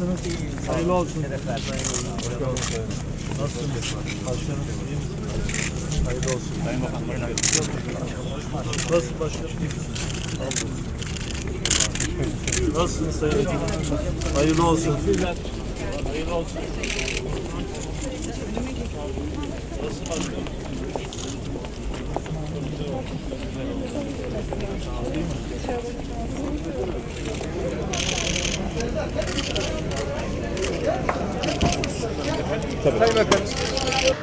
Hayırlı olsun. Nasılsınız? Başkanım iyi misiniz? Hayırlı olsun. Sayın Bakan, Nasıl başkanım? İyi misiniz? Nasılsınız Sayın Bakan? Hayırlı olsun. Hayırlı olsun. Nasıl başkanım?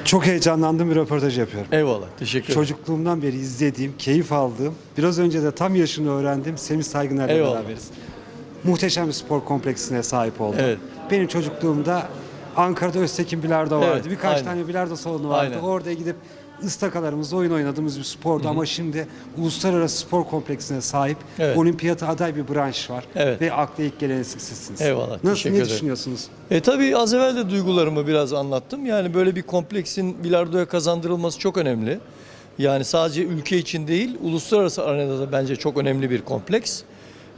Çok heyecanlandım bir röportaj yapıyorum. Eyvallah. Teşekkür ederim. Çocukluğumdan beri izlediğim, keyif aldığım, biraz önce de tam yaşını öğrendim. Semih Saygıner'le Eyvallah. beraberiz. Muhteşem bir spor kompleksine sahip oldu. Evet. Benim çocukluğumda Ankara'da Öztekin Bilardo vardı. Evet, Birkaç aynen. tane bilardo salonu vardı. Aynen. Orada gidip ıstakalarımızda oyun oynadığımız bir spordu ama şimdi uluslararası spor kompleksine sahip Evet. olimpiyata aday bir branş var. Evet. Ve akla ilk gelen sizsiniz. Eyvallah, Nasıl, teşekkür ne ederim. düşünüyorsunuz? E tabii az evvel de duygularımı biraz anlattım. Yani böyle bir kompleksin bilardoya kazandırılması çok önemli. Yani sadece ülke için değil, uluslararası arenada da bence çok önemli bir kompleks.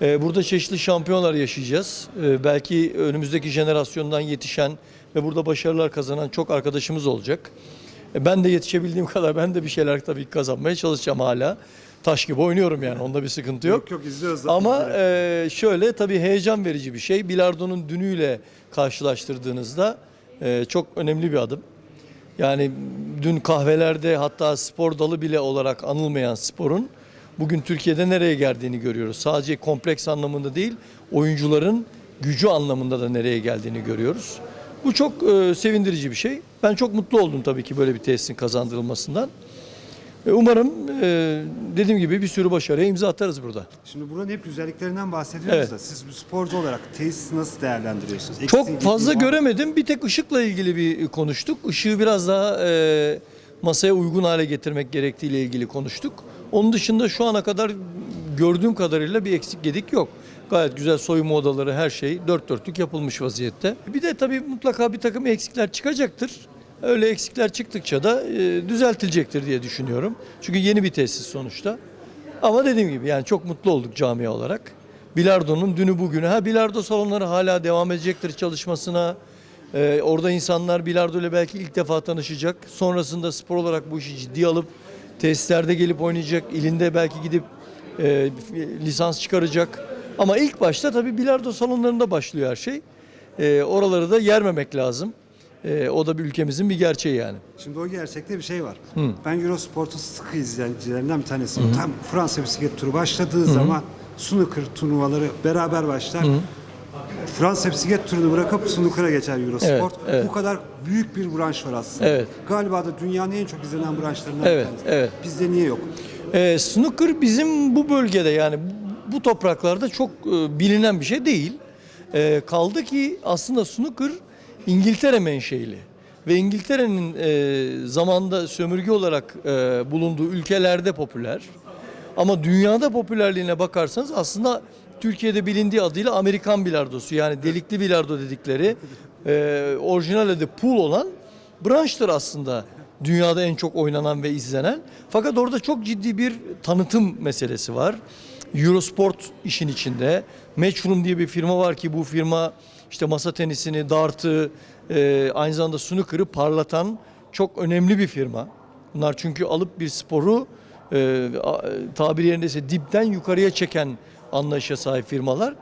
E, burada çeşitli şampiyonlar yaşayacağız. E, belki önümüzdeki jenerasyondan yetişen ve burada başarılar kazanan çok arkadaşımız olacak. E, ben de yetişebildiğim kadar ben de bir şeyler tabii kazanmaya çalışacağım hala. Taş gibi oynuyorum yani onda bir sıkıntı yok. yok izliyoruz zaten. Ama e, şöyle tabii heyecan verici bir şey. Bilardonun dünüyle karşılaştırdığınızda e, çok önemli bir adım. Yani dün kahvelerde hatta spor dalı bile olarak anılmayan sporun bugün Türkiye'de nereye geldiğini görüyoruz. Sadece kompleks anlamında değil, oyuncuların gücü anlamında da nereye geldiğini görüyoruz. Bu çok e, sevindirici bir şey. Ben çok mutlu oldum tabii ki böyle bir tesisin kazandırılmasından. E, umarım e, dediğim gibi bir sürü başarıya imza atarız burada. Şimdi buranın hep güzelliklerinden bahsediyoruz Evet. da siz bir sporcu olarak tesisi nasıl değerlendiriyorsunuz? Çok Eksiği, fazla var mı? göremedim. Bir tek ışıkla ilgili bir konuştuk. Işığı biraz daha e, masaya uygun hale getirmek gerektiğiyle ilgili konuştuk. Onun dışında şu ana kadar gördüğüm kadarıyla bir eksik gedik yok. Gayet güzel soyunma odaları her şey dört dörtlük yapılmış vaziyette. Bir de tabii mutlaka bir takım eksikler çıkacaktır. Öyle eksikler çıktıkça da e, düzeltilecektir diye düşünüyorum. Çünkü yeni bir tesis sonuçta. Ama dediğim gibi yani çok mutlu olduk camia olarak. Bilardo'nun dünü bugünü. Ha bilardo salonları hala devam edecektir çalışmasına. Ee, orada insanlar bilardo ile belki ilk defa tanışacak. Sonrasında spor olarak bu işi ciddiye alıp tesislerde gelip oynayacak. İlinde belki gidip e, lisans çıkaracak. Ama ilk başta tabii bilardo salonlarında başlıyor her şey. Ee, oraları da yermemek lazım. Ee, o da bir ülkemizin bir gerçeği yani. Şimdi o gerçekte bir şey var. Ben Eurosport'un sıkı izleyicilerinden bir tanesiyim. Tam Fransa bisiklet turu başladığı zaman snooker turnuvaları beraber başlar. Fransa bisiklet turunu bırakıp snooker'a geçer Eurosport. Evet, evet. Bu kadar büyük bir branş var aslında. Evet. Galiba da dünyanın en çok izlenen branşlarından Evet, bir tanesi. evet. Bizde niye yok? Ee, snooker bizim bu bölgede yani bu- topraklarda çok e, bilinen bir şey değil. Ee, kaldı ki aslında snooker İngiltere menşeili ve İngiltere'nin e, zamanda sömürge olarak e, bulunduğu ülkelerde popüler. Ama dünyada popülerliğine bakarsanız aslında Türkiye'de bilindiği adıyla Amerikan bilardosu yani delikli bilardo dedikleri e, orijinal adı pool olan branştır aslında dünyada en çok oynanan ve izlenen. Fakat orada çok ciddi bir tanıtım meselesi var. Eurosport işin içinde. Matchroom diye bir firma var ki bu firma işte masa tenisini, dartı, e, aynı zamanda snooker'ı parlatan çok önemli bir firma. Bunlar çünkü alıp bir sporu e, tabiri yerindeyse dipten yukarıya çeken anlayışa sahip firmalar.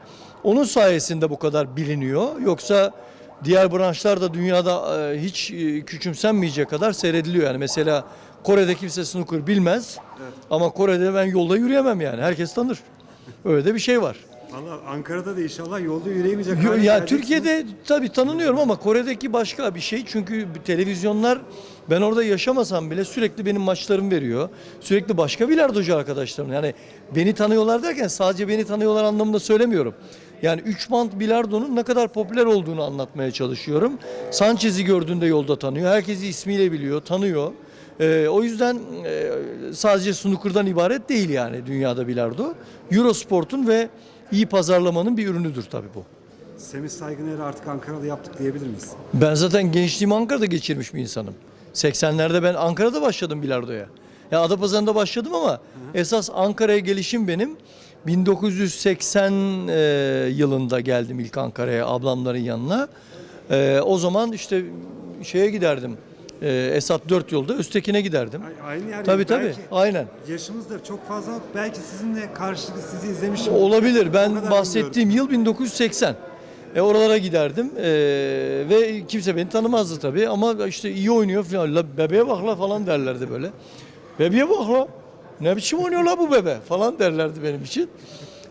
Onun sayesinde bu kadar biliniyor. Yoksa diğer branşlar da dünyada e, hiç e, küçümsenmeyecek kadar seyrediliyor. Yani mesela Kore'de kimse snooker bilmez ama Kore'de ben yolda yürüyemem yani. Herkes tanır. Öyle de bir şey var. Valla Ankara'da da inşallah yolda yürüyemeyecek Ya geleceksiniz. Türkiye'de tabii tanınıyorum ama Kore'deki başka bir şey. Çünkü televizyonlar ben orada yaşamasam bile sürekli benim maçlarım veriyor. Sürekli başka bilardocu arkadaşlarım. Yani beni tanıyorlar derken sadece beni tanıyorlar anlamında söylemiyorum. Yani 3 band bilardonun ne kadar popüler olduğunu anlatmaya çalışıyorum. Sanchez'i gördüğünde yolda tanıyor. Herkesi ismiyle biliyor, tanıyor. Ee, o yüzden e, sadece snooker'dan ibaret değil yani dünyada bilardo. Eurosport'un ve iyi pazarlamanın bir ürünüdür tabii bu. Semih Saygıner'i artık Ankara'da yaptık diyebilir miyiz? Ben zaten gençliğimi Ankara'da geçirmiş bir insanım. 80'lerde ben Ankara'da başladım bilardoya. Ya Adapazarı'nda başladım ama esas Ankara'ya gelişim benim 1980 e, yılında geldim ilk Ankara'ya ablamların yanına. Ee, o zaman işte şeye giderdim. Ee, Esat 4 yolda Öztekin'e giderdim. Ay- Aynı yer. Tabii tabii. Belki Aynen. Yaşımız da çok fazla. Belki sizinle karşılıklı sizi izlemişim. Olabilir. Ben bahsettiğim yıl 1980. E, oralara giderdim E, ve kimse beni tanımazdı tabii ama işte iyi oynuyor falan. La, bebeğe bak la falan derlerdi böyle. Bebeğe bak la. Ne biçim oynuyor la bu bebe falan derlerdi benim için.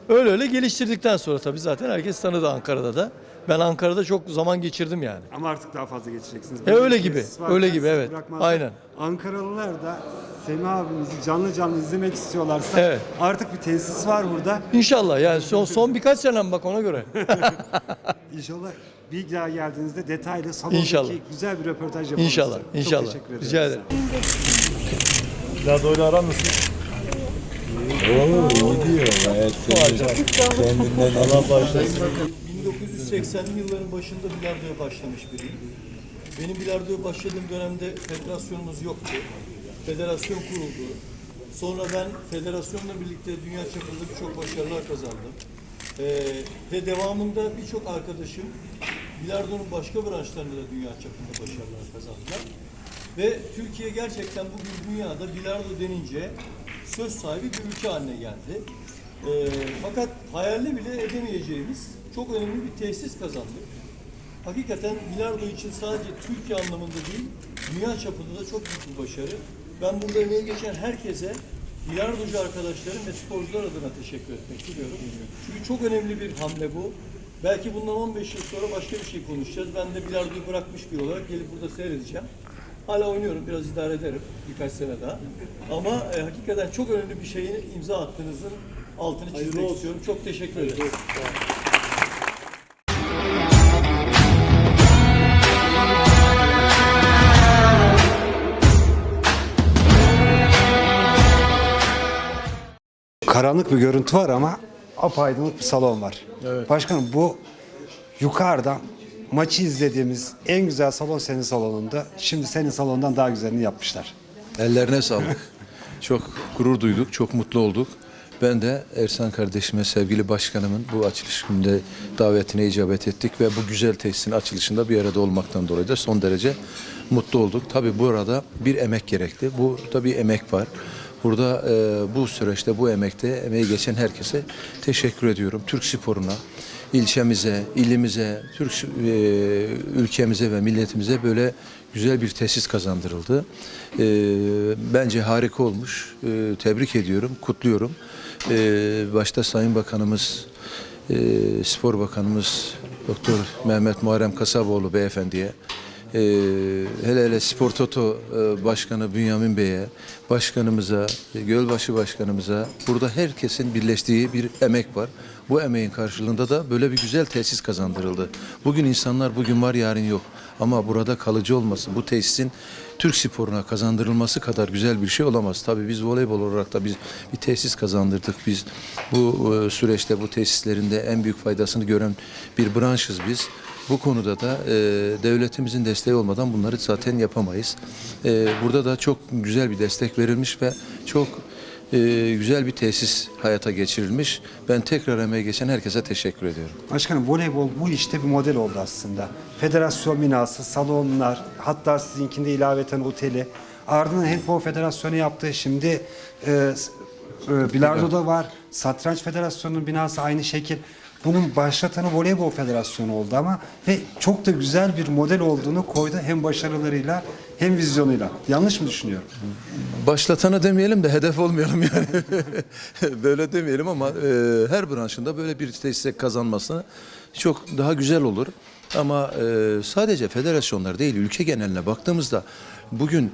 Öyle öyle geliştirdikten sonra tabii zaten herkes tanıdı Ankara'da da. Ben Ankara'da çok zaman geçirdim yani. Ama artık daha fazla geçeceksiniz. E, öyle gibi, öyle gibi, evet. bırakmazlar. Aynen. Ankaralılar da Semih abimizi canlı canlı izlemek istiyorlarsa Evet. artık bir tesis var burada. İnşallah yani son, son birkaç senem bak ona göre. İnşallah bir daha geldiğinizde detaylı salondaki İnşallah. güzel bir röportaj yapalım. İnşallah, size. inşallah. Çok teşekkür ederim. Rica ederim. Bilardoyla aran nasıl? Oo, iyi diyor. Gayet kendinden Allah bağışlasın. 1980'li yılların başında bilardoya başlamış biriyim. Benim bilardoya başladığım dönemde federasyonumuz yoktu. Federasyon kuruldu. Sonra ben federasyonla birlikte dünya çapında birçok başarılar kazandım. Ee, ve devamında birçok arkadaşım bilardonun başka branşlarında da dünya çapında başarılar kazandılar. Ve Türkiye gerçekten bugün dünyada bilardo denince söz sahibi bir ülke haline geldi. Ee, fakat hayalini bile edemeyeceğimiz çok önemli bir tesis kazandık. Hakikaten bilardo için sadece Türkiye anlamında değil, dünya çapında da çok büyük bir başarı. Ben burada emeği geçen herkese, bilardocu arkadaşlarım ve sporcular adına teşekkür etmek diliyorum. Çünkü çok önemli bir hamle bu. Belki bundan 15 yıl sonra başka bir şey konuşacağız. Ben de bilardoyu bırakmış bir olarak gelip burada seyredeceğim. Hala oynuyorum, biraz idare ederim birkaç sene daha. Ama e, hakikaten çok önemli bir şeyin imza attığınızın altını çizmek istiyorum. Çok teşekkür ederim. Karanlık bir görüntü var ama apaydınlık bir salon var. Başkanım bu yukarıdan maçı izlediğimiz en güzel salon senin salonunda. Şimdi senin salondan daha güzelini yapmışlar. Ellerine sağlık. çok gurur duyduk, çok mutlu olduk. Ben de Ersan kardeşime, sevgili başkanımın bu açılış gününde davetine icabet ettik ve bu güzel tesisin açılışında bir arada olmaktan dolayı da son derece mutlu olduk. Tabii bu arada bir emek gerekti. Burada bir emek var. Burada e, bu süreçte, bu emekte emeği geçen herkese teşekkür ediyorum. Türk sporuna, ilçemize, ilimize, Türk e, ülkemize ve milletimize böyle güzel bir tesis kazandırıldı. E, bence harika olmuş. E, tebrik ediyorum, kutluyorum. E, başta Sayın Bakanımız, e, Spor Bakanımız Doktor Mehmet Muharrem Kasaboğlu beyefendiye, e, hele hele Spor Toto e, Başkanı Bünyamin Bey'e, başkanımıza, e, Gölbaşı Başkanımıza burada herkesin birleştiği bir emek var. Bu emeğin karşılığında da böyle bir güzel tesis kazandırıldı. Bugün insanlar bugün var yarın yok. Ama burada kalıcı olması, bu tesisin Türk sporuna kazandırılması kadar güzel bir şey olamaz. Tabii biz voleybol olarak da biz bir tesis kazandırdık. Biz bu e, süreçte bu tesislerinde en büyük faydasını gören bir branşız biz. Bu konuda da e, devletimizin desteği olmadan bunları zaten yapamayız. E, burada da çok güzel bir destek verilmiş ve çok e, güzel bir tesis hayata geçirilmiş. Ben tekrar emeği geçen herkese teşekkür ediyorum. Başkanım voleybol bu işte bir model oldu aslında. Federasyon binası, salonlar, hatta sizinkinde ilaveten oteli. Ardından Handball Federasyonu yaptı. Şimdi e, e, Bilardo'da var. Satranç Federasyonu'nun binası aynı şekil. Bunun başlatanı Voleybol Federasyonu oldu ama ve çok da güzel bir model olduğunu koydu hem başarılarıyla hem vizyonuyla. Yanlış mı düşünüyorum? Başlatanı demeyelim de hedef olmayalım yani. böyle demeyelim ama e, her branşında böyle bir tesise kazanması çok daha güzel olur. Ama e, sadece federasyonlar değil ülke geneline baktığımızda bugün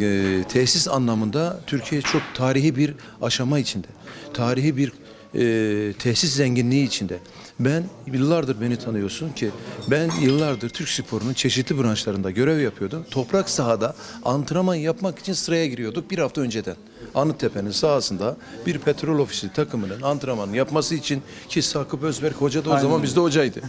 e, tesis anlamında Türkiye çok tarihi bir aşama içinde. Tarihi bir e, tesis zenginliği içinde. Ben yıllardır beni tanıyorsun ki ben yıllardır Türk sporunun çeşitli branşlarında görev yapıyordum. Toprak sahada antrenman yapmak için sıraya giriyorduk bir hafta önceden. Anıttepe'nin sahasında bir petrol ofisi takımının antrenmanı yapması için ki Sakıp Özberk hoca da o zaman bizde hocaydı.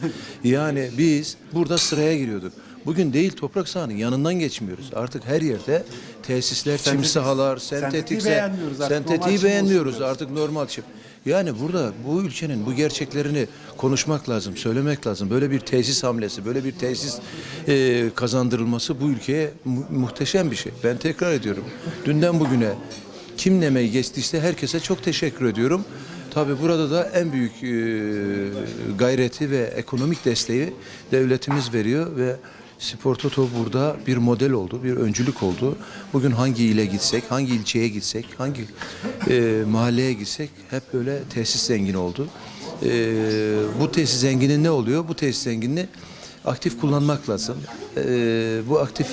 Yani biz burada sıraya giriyorduk. Bugün değil toprak sahanın yanından geçmiyoruz. Artık her yerde tesisler, çim Sentetik- sahalar, sentetiği sentetik, beğenmiyoruz artık, normal sentetiği çim beğenmiyoruz artık normal çim. Yani burada bu ülkenin bu gerçeklerini konuşmak lazım, söylemek lazım. Böyle bir tesis hamlesi, böyle bir tesis e, kazandırılması bu ülkeye mu- muhteşem bir şey. Ben tekrar ediyorum. Dünden bugüne kim nemeyi geçtiyse herkese çok teşekkür ediyorum. Tabii burada da en büyük e, gayreti ve ekonomik desteği devletimiz veriyor ve Spor Toto burada bir model oldu, bir öncülük oldu. Bugün hangi ile gitsek, hangi ilçeye gitsek, hangi e, mahalleye gitsek hep böyle tesis zengini oldu. E, bu tesis zengini ne oluyor? Bu tesis zenginini aktif kullanmak lazım. E, bu aktif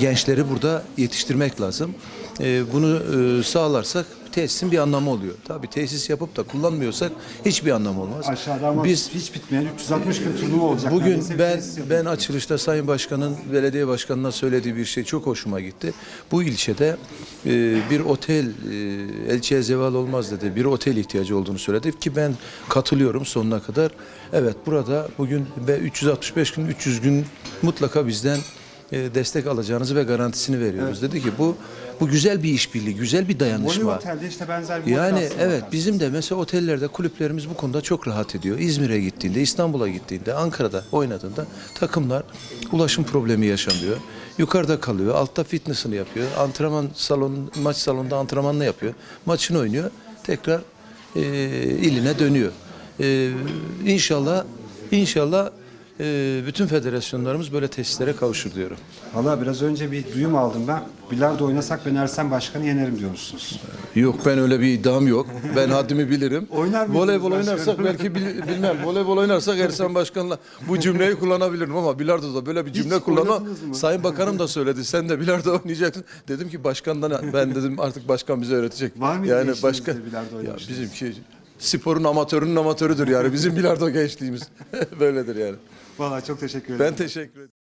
gençleri burada yetiştirmek lazım. E, bunu e, sağlarsak tesisin bir anlamı oluyor. Tabii tesis yapıp da kullanmıyorsak hiçbir anlamı olmaz. Aşağıda ama Biz hiç bitmeyen 360 gün turnuva olacak. Bugün ben ben açılışta Sayın Başkan'ın belediye başkanına söylediği bir şey çok hoşuma gitti. Bu ilçede e, bir otel e, elçiye zeval olmaz dedi. Bir otel ihtiyacı olduğunu söyledi ki ben katılıyorum sonuna kadar. Evet burada bugün ve 365 gün 300 gün mutlaka bizden e, destek alacağınızı ve garantisini veriyoruz. Dedi ki bu bu güzel bir işbirliği, güzel bir dayanışma. Voley Otel'de işte benzer bir Yani evet var. bizim de mesela otellerde kulüplerimiz bu konuda çok rahat ediyor. İzmir'e gittiğinde, İstanbul'a gittiğinde, Ankara'da oynadığında takımlar ulaşım problemi yaşamıyor. Yukarıda kalıyor, altta fitness'ını yapıyor. Antrenman salonu, maç salonunda antrenmanını yapıyor. Maçını oynuyor. Tekrar e, iline dönüyor. E, inşallah inşallah e, bütün federasyonlarımız böyle tesislere kavuşur diyorum. Valla biraz önce bir duyum aldım ben. Bilardo oynasak ben Ersen Başkan'ı yenerim diyormuşsunuz. Yok ben öyle bir iddiam yok. Ben haddimi bilirim. Oynar Voleybol başkanım? oynarsak belki bil- bilmem. Voleybol oynarsak Ersan Başkan'la bu cümleyi kullanabilirim ama bilardoda böyle bir cümle kullanma. mı? Sayın Bakanım da söyledi. Sen de bilardo oynayacaksın. Dedim ki başkandan ben dedim artık başkan bize öğretecek. Var mıydı yani başkan bilardo ya bizimki sporun amatörünün amatörüdür yani. Bizim bilardo gençliğimiz. Böyledir yani. Valla çok teşekkür ederim. Ben teşekkür ederim.